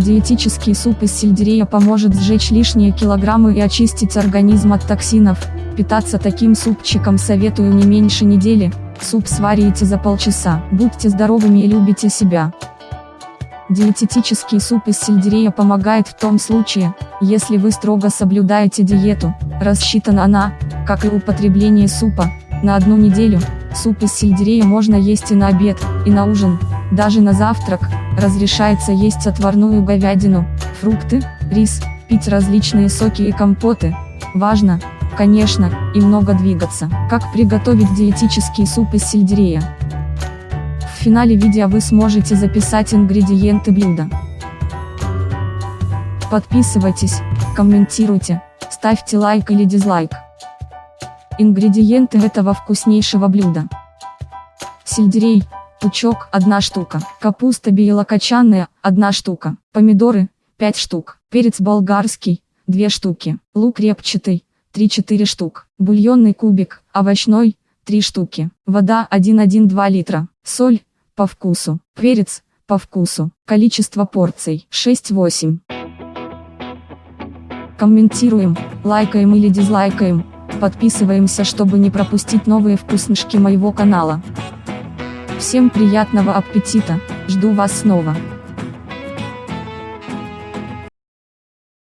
Диетический суп из сельдерея поможет сжечь лишние килограммы и очистить организм от токсинов. Питаться таким супчиком советую не меньше недели. Суп сварите за полчаса. Будьте здоровыми и любите себя. Диететический суп из сельдерея помогает в том случае, если вы строго соблюдаете диету, рассчитана она, как и употребление супа, на одну неделю. Суп из сельдерея можно есть и на обед, и на ужин, даже на завтрак, разрешается есть отварную говядину, фрукты, рис, пить различные соки и компоты. Важно, конечно, и много двигаться. Как приготовить диетический суп из сельдерея? В финале видео вы сможете записать ингредиенты блюда. Подписывайтесь, комментируйте, ставьте лайк или дизлайк. Ингредиенты этого вкуснейшего блюда. Сельдерей, пучок, 1 штука. Капуста белокочанная, 1 штука. Помидоры, 5 штук. Перец болгарский, 2 штуки. Лук репчатый, 3-4 штук. Бульонный кубик, овощной, 3 штуки. Вода 1,1-2 литра. Соль, по вкусу. Перец, по вкусу. Количество порций 6-8. Комментируем, лайкаем или дизлайкаем. Подписываемся, чтобы не пропустить новые вкуснышки моего канала. Всем приятного аппетита, жду вас снова.